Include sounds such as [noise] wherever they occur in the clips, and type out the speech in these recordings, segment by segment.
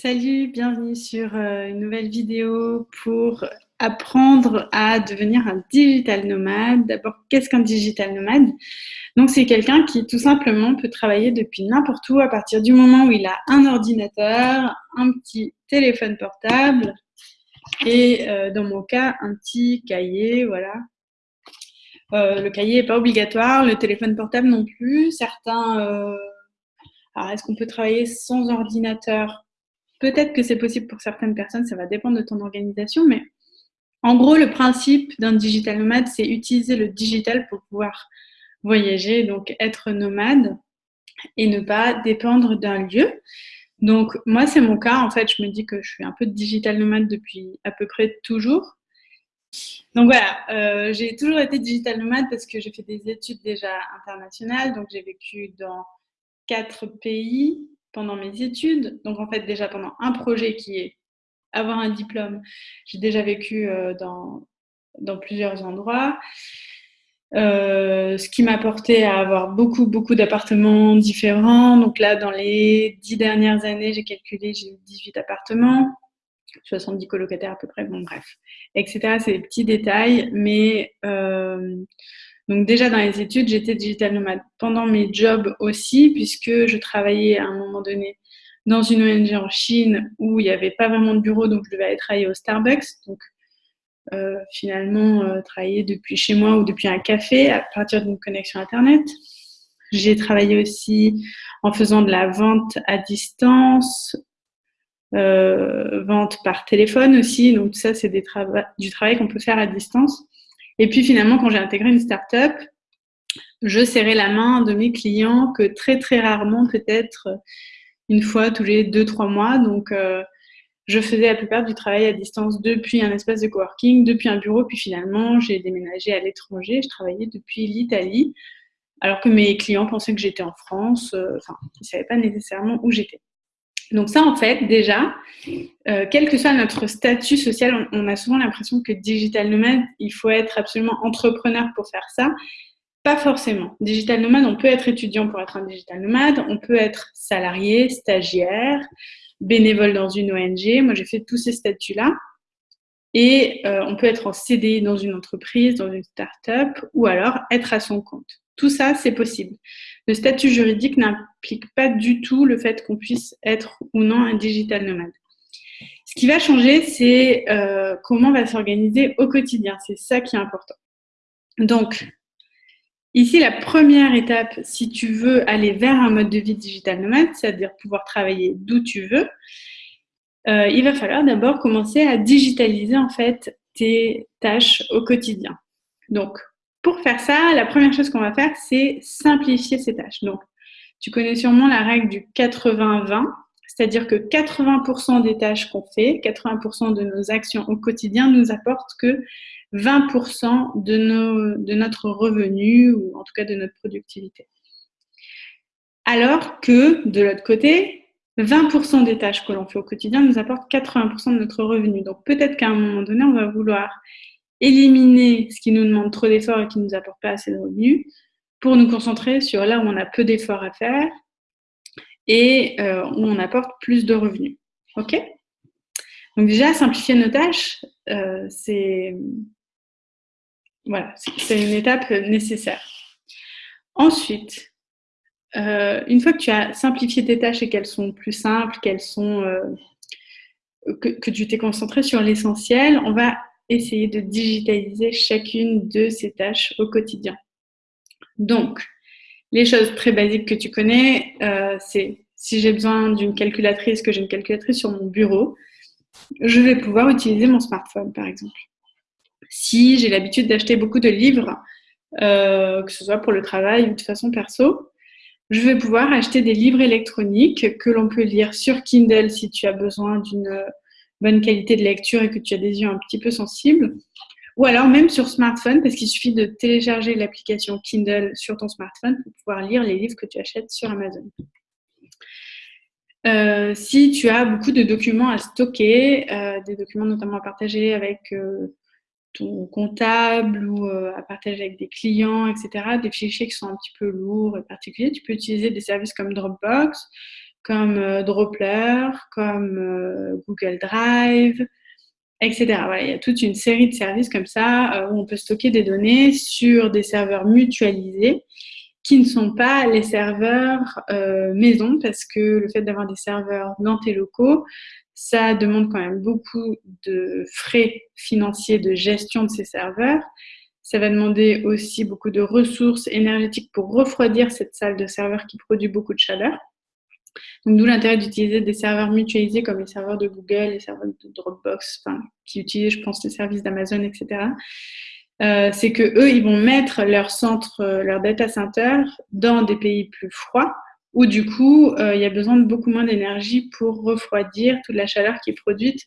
Salut, bienvenue sur euh, une nouvelle vidéo pour apprendre à devenir un digital nomade. D'abord, qu'est-ce qu'un digital nomade? Donc, c'est quelqu'un qui tout simplement peut travailler depuis n'importe où à partir du moment où il a un ordinateur, un petit téléphone portable et euh, dans mon cas, un petit cahier, voilà. Euh, le cahier n'est pas obligatoire, le téléphone portable non plus. Certains... alors, est-ce qu'on peut travailler sans ordinateur? Peut-être que c'est possible pour certaines personnes, ça va dépendre de ton organisation, mais en gros, le principe d'un digital nomade, c'est utiliser le digital pour pouvoir voyager, donc être nomade et ne pas dépendre d'un lieu. Donc moi, c'est mon cas. En fait, je me dis que je suis un peu digital nomade depuis à peu près toujours. Donc voilà, euh, j'ai toujours été digital nomade parce que j'ai fait des études déjà internationales. Donc j'ai vécu dans quatre pays pendant mes études. Donc en fait déjà pendant un projet qui est avoir un diplôme, j'ai déjà vécu euh, dans, dans plusieurs endroits. Euh, ce qui m'a porté à avoir beaucoup, beaucoup d'appartements différents. Donc là, dans les dix dernières années, j'ai calculé, j'ai eu 18 appartements, 70 colocataires à peu près, bon bref, etc. C'est des petits détails, mais euh, donc déjà dans les études, j'étais digital nomade. Pendant mes jobs aussi, puisque je travaillais à un moment donné dans une ONG en Chine où il n'y avait pas vraiment de bureau, donc je devais aller travailler au Starbucks. Donc euh, finalement, euh, travailler depuis chez moi ou depuis un café à partir d'une connexion Internet. J'ai travaillé aussi en faisant de la vente à distance, euh, vente par téléphone aussi. Donc ça, c'est du travail qu'on peut faire à distance. Et puis finalement, quand j'ai intégré une start-up, je serrais la main de mes clients que très très rarement, peut-être une fois tous les deux, trois mois. Donc, euh, je faisais la plupart du travail à distance depuis un espace de coworking, depuis un bureau, puis finalement, j'ai déménagé à l'étranger. Je travaillais depuis l'Italie, alors que mes clients pensaient que j'étais en France. Euh, enfin, ils ne savaient pas nécessairement où j'étais. Donc ça, en fait, déjà, euh, quel que soit notre statut social, on, a souvent l'impression que digital nomade, il faut être absolument entrepreneur pour faire ça. Pas forcément. Digital nomade, on peut être étudiant pour être un digital nomade, on peut être salarié, stagiaire, bénévole dans une ONG. Moi, j'ai fait tous ces statuts-là. Et euh, on peut être en CDI dans une entreprise, dans une start-up, ou alors être à son compte. Tout ça, c'est possible. Le statut juridique n'implique pas du tout le fait qu'on puisse être ou non un digital nomade. Ce qui va changer, c'est euh, comment on va s'organiser au quotidien. C'est ça qui est important. Donc, ici, la première étape, si tu veux aller vers un mode de vie digital nomade, c'est-à-dire pouvoir travailler d'où tu veux, euh, il va falloir d'abord commencer à digitaliser en fait tes tâches au quotidien. Donc, pour faire ça, la première chose qu'on va faire, c'est simplifier ces tâches. Donc, tu connais sûrement la règle du 80-20, c'est-à-dire que 80% des tâches qu'on fait, 80% de nos actions au quotidien nous apportent que 20% de, nos, de notre revenu ou en tout cas de notre productivité. Alors que de l'autre côté, 20% des tâches que l'on fait au quotidien nous apportent 80% de notre revenu. Donc peut-être qu'à un moment donné, on va vouloir éliminer ce qui nous demande trop d'efforts et qui ne nous apporte pas assez de revenus pour nous concentrer sur là où on a peu d'efforts à faire et euh, où on apporte plus de revenus. OK? Donc déjà, simplifier nos tâches, euh, c'est voilà, une étape nécessaire. Ensuite, euh, une fois que tu as simplifié tes tâches et qu'elles sont plus simples, qu'elles sont que, tu t'es concentré sur l'essentiel, on va essayer de digitaliser chacune de ces tâches au quotidien. Donc, les choses très basiques que tu connais, euh, c'est si j'ai besoin d'une calculatrice, que j'ai une calculatrice sur mon bureau, je vais pouvoir utiliser mon smartphone, par exemple. Si j'ai l'habitude d'acheter beaucoup de livres, euh, que ce soit pour le travail ou de façon perso, je vais pouvoir acheter des livres électroniques que l'on peut lire sur Kindle si tu as besoin d'une bonne qualité de lecture et que tu as des yeux un petit peu sensibles. Ou alors même sur smartphone, parce qu'il suffit de télécharger l'application Kindle sur ton smartphone pour pouvoir lire les livres que tu achètes sur Amazon. Euh, si tu as beaucoup de documents à stocker, euh, des documents notamment à partager avec euh, ton comptable ou à partager avec des clients, etc., des fichiers qui sont un petit peu lourds et particuliers, tu peux utiliser des services comme Dropbox, comme Dropler, comme Google Drive, etc. Voilà, il y a toute une série de services comme ça où on peut stocker des données sur des serveurs mutualisés qui ne sont pas les serveurs euh, maison, parce que le fait d'avoir des serveurs dans tes locaux, ça demande quand même beaucoup de frais financiers de gestion de ces serveurs. Ça va demander aussi beaucoup de ressources énergétiques pour refroidir cette salle de serveur qui produit beaucoup de chaleur. D'où l'intérêt d'utiliser des serveurs mutualisés comme les serveurs de Google, les serveurs de Dropbox, enfin, qui utilisent, je pense, les services d'Amazon, etc. Euh, c'est que eux, ils vont mettre leur centre, euh, leur data center dans des pays plus froids, où du coup, euh, il y a besoin de beaucoup moins d'énergie pour refroidir toute la chaleur qui est produite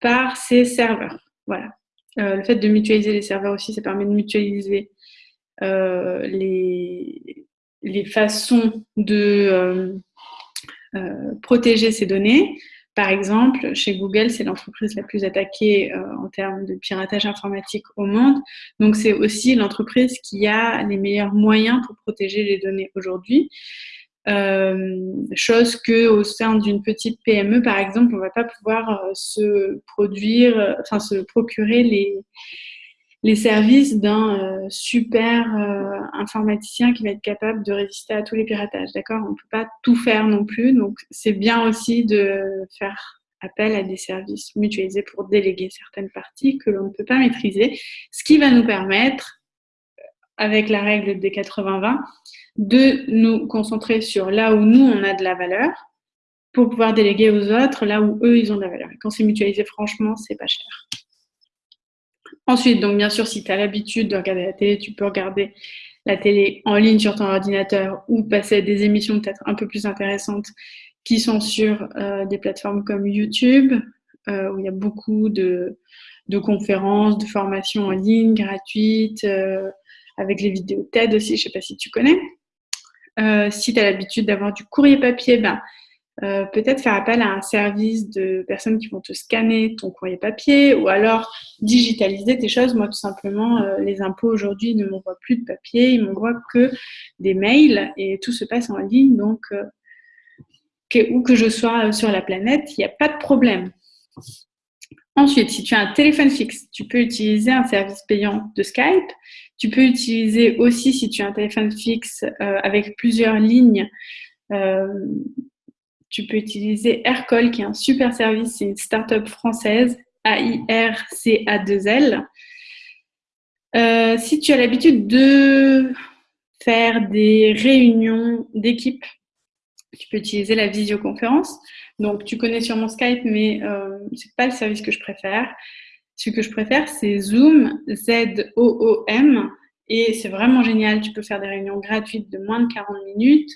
par ces serveurs. Voilà. le fait de mutualiser les serveurs aussi, ça permet de mutualiser les, les, façons de protéger ces données. Par exemple, chez Google, c'est l'entreprise la plus attaquée euh, en termes de piratage informatique au monde. Donc, c'est aussi l'entreprise qui a les meilleurs moyens pour protéger les données aujourd'hui. Euh, chose que au sein d'une petite PME, par exemple, on ne va pas pouvoir euh, se produire, enfin se procurer les, les services d'un euh, super euh, informaticien qui va être capable de résister à tous les piratages. D'accord? On ne peut pas tout faire non plus. Donc, c'est bien aussi de faire appel à des services mutualisés pour déléguer certaines parties que l'on ne peut pas maîtriser, ce qui va nous permettre, avec la règle des 80-20, de nous concentrer sur là où nous, on a de la valeur pour pouvoir déléguer aux autres là où eux, ils ont de la valeur. Et quand c'est mutualisé, franchement, c'est pas cher. Ensuite, donc bien sûr, si tu as l'habitude de regarder la télé, tu peux regarder la télé en ligne sur ton ordinateur ou passer à des émissions peut-être un peu plus intéressantes qui sont sur euh, des plateformes comme YouTube, euh, où il y a beaucoup de, conférences, de formations en ligne gratuites, euh, avec les vidéos TED aussi, je ne sais pas si tu connais. si tu as l'habitude d'avoir du courrier papier, ben, euh, peut-être faire appel à un service de personnes qui vont te scanner ton courrier papier ou alors digitaliser tes choses. Moi, tout simplement, euh, les impôts aujourd'hui ne m'envoient plus de papier, ils m'envoient que des mails et tout se passe en ligne. Donc, euh, où que je sois sur la planète, il n'y a pas de problème. Ensuite, si tu as un téléphone fixe, tu peux utiliser un service payant de Skype. Tu peux utiliser aussi, si tu as un téléphone fixe avec plusieurs lignes, tu peux utiliser Aircall, qui est un super service, c'est une start-up française, A-I-R-C-A-2-L. Euh, si tu as l'habitude de faire des réunions d'équipe, tu peux utiliser la visioconférence. Donc, tu connais sûrement Skype, mais euh, ce n'est pas le service que je préfère. Ce que je préfère, c'est Zoom, Z-O-O-M. Et c'est vraiment génial. Tu peux faire des réunions gratuites de moins de 40 minutes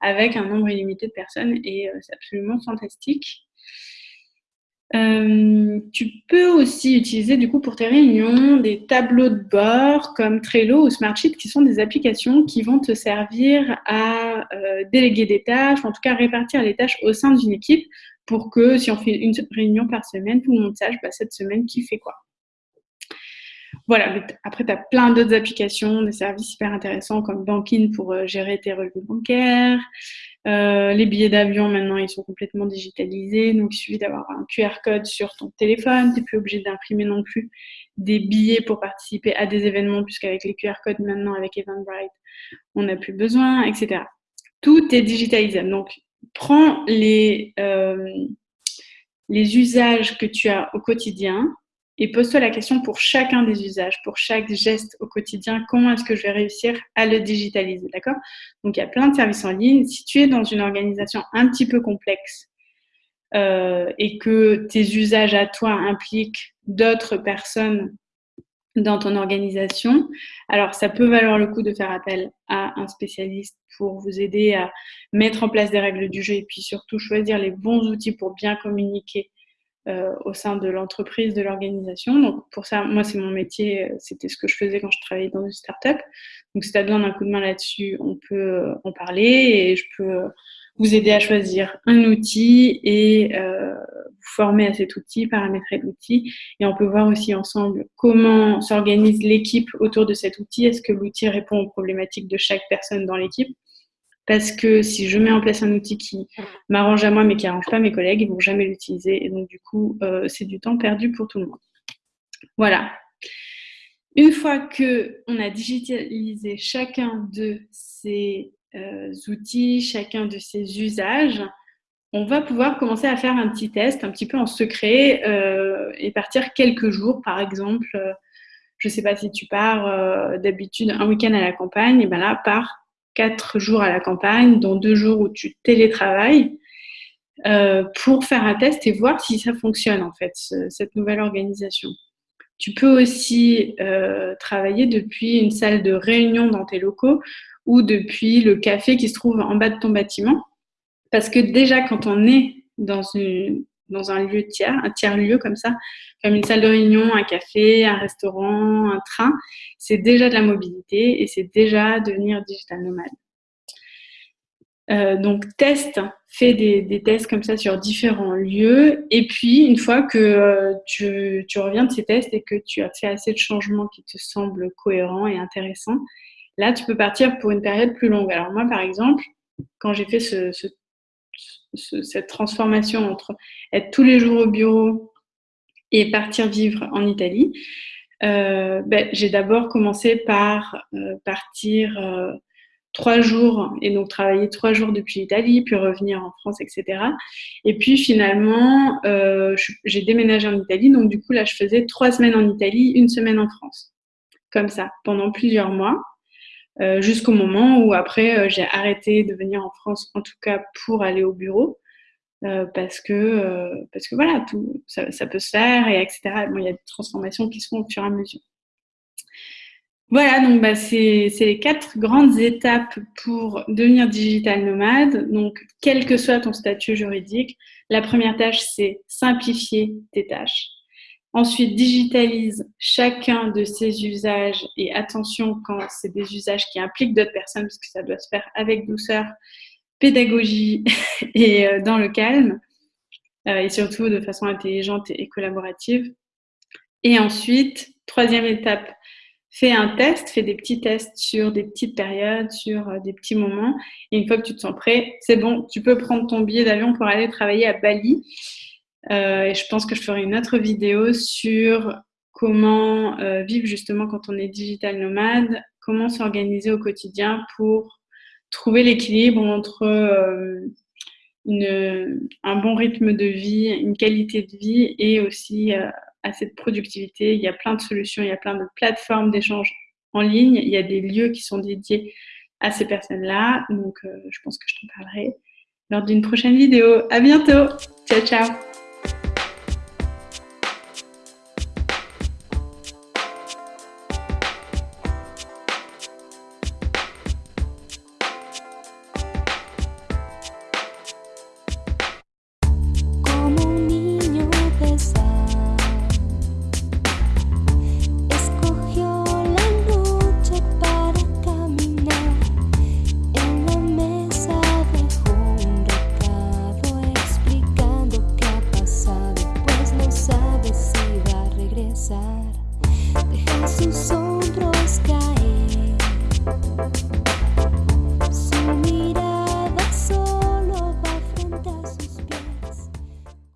avec un nombre illimité de personnes et euh, c'est absolument fantastique. Euh, tu peux aussi utiliser du coup pour tes réunions des tableaux de bord comme Trello ou Smartsheet qui sont des applications qui vont te servir à euh, déléguer des tâches, en tout cas répartir les tâches au sein d'une équipe pour que si on fait une réunion par semaine, tout le monde sache bah, cette semaine qui fait quoi. Voilà, après, tu as plein d'autres applications, des services hyper intéressants comme Banking pour euh, gérer tes relevés bancaires. Euh, les billets d'avion, maintenant, ils sont complètement digitalisés. Donc, il suffit d'avoir un QR code sur ton téléphone. Tu n'es plus obligé d'imprimer non plus des billets pour participer à des événements, puisqu'avec les QR codes maintenant, avec Eventbrite, on n'a plus besoin, etc. Tout est digitalisé. Donc, prends les, euh, les usages que tu as au quotidien et pose-toi la question pour chacun des usages, pour chaque geste au quotidien, comment est-ce que je vais réussir à le digitaliser, d'accord? Donc, il y a plein de services en ligne. Si tu es dans une organisation un petit peu complexe euh, et que tes usages à toi impliquent d'autres personnes dans ton organisation, alors ça peut valoir le coup de faire appel à un spécialiste pour vous aider à mettre en place des règles du jeu et puis surtout choisir les bons outils pour bien communiquer euh, au sein de l'entreprise, de l'organisation. Donc pour ça, moi c'est mon métier, euh, c'était ce que je faisais quand je travaillais dans une start-up. Donc si tu as besoin d'un coup de main là-dessus, on peut euh, en parler et je peux vous aider à choisir un outil et euh, vous former à cet outil, paramétrer l'outil. Et on peut voir aussi ensemble comment s'organise l'équipe autour de cet outil. Est-ce que l'outil répond aux problématiques de chaque personne dans l'équipe? Parce que si je mets en place un outil qui m'arrange à moi mais qui n'arrange pas mes collègues, ils vont jamais l'utiliser et donc du coup, euh, c'est du temps perdu pour tout le monde. Voilà. Une fois que on a digitalisé chacun de ces euh, outils, chacun de ces usages, on va pouvoir commencer à faire un petit test un petit peu en secret euh, et partir quelques jours, par exemple. je ne sais pas si tu pars d'habitude un week-end à la campagne, et ben là, pars quatre jours à la campagne, dont deux jours où tu télétravailles, euh, pour faire un test et voir si ça fonctionne en fait, cette nouvelle organisation. Tu peux aussi euh, travailler depuis une salle de réunion dans tes locaux ou depuis le café qui se trouve en bas de ton bâtiment. Parce que déjà, quand on est dans, une, dans un lieu tiers, un tiers-lieu comme ça, comme une salle de réunion, un café, un restaurant, un train, c'est déjà de la mobilité et c'est déjà devenir digital nomade. Euh, donc, teste, fais des, tests comme ça sur différents lieux. Et puis, une fois que euh, tu, reviens de ces tests et que tu as fait assez de changements qui te semblent cohérents et intéressants, là, tu peux partir pour une période plus longue. Alors, moi, par exemple, quand j'ai fait ce, ce cette transformation entre être tous les jours au bureau et partir vivre en Italie, euh, ben, j'ai d'abord commencé par euh, partir euh, trois jours et donc travailler trois jours depuis l'Italie, puis revenir en France, etc. Et puis finalement, j'ai déménagé en Italie, donc du coup là, je faisais trois semaines en Italie, une semaine en France, comme ça, pendant plusieurs mois. Euh, jusqu'au moment où après euh, j'ai arrêté de venir en France, en tout cas pour aller au bureau, euh, parce que parce que voilà, tout ça, peut se faire et etc. Bon, il y a des transformations qui se font au fur et à mesure. Voilà, donc bah, c'est les quatre grandes étapes pour devenir digital nomade. Donc, quel que soit ton statut juridique, la première tâche, c'est simplifier tes tâches. Ensuite, digitalise chacun de ces usages et attention quand c'est des usages qui impliquent d'autres personnes, parce que ça doit se faire avec douceur, pédagogie [laughs] et euh, dans le calme, euh, et surtout de façon intelligente et collaborative. Et ensuite, troisième étape, fais un test, fais des petits tests sur des petites périodes, sur euh, des petits moments. Et une fois que tu te sens prêt, c'est bon, tu peux prendre ton billet d'avion pour aller travailler à Bali. Euh, et je pense que je ferai une autre vidéo sur comment euh, vivre justement quand on est digital nomade, comment s'organiser au quotidien pour trouver l'équilibre entre euh, un bon rythme de vie, une qualité de vie et aussi assez de productivité. Il y a plein de solutions, il y a plein de plateformes d'échange en ligne, il y a des lieux qui sont dédiés à ces personnes-là. Donc, je pense que je t'en parlerai lors d'une prochaine vidéo. À bientôt. Ciao, ciao.